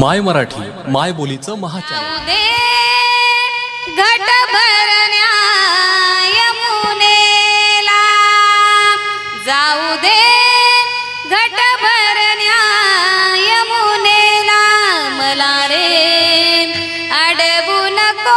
माय मराठी माय बोलीचं महाचमुनेला जाऊ दे घट भरण्या यमुनेला मला रे अडवू नको.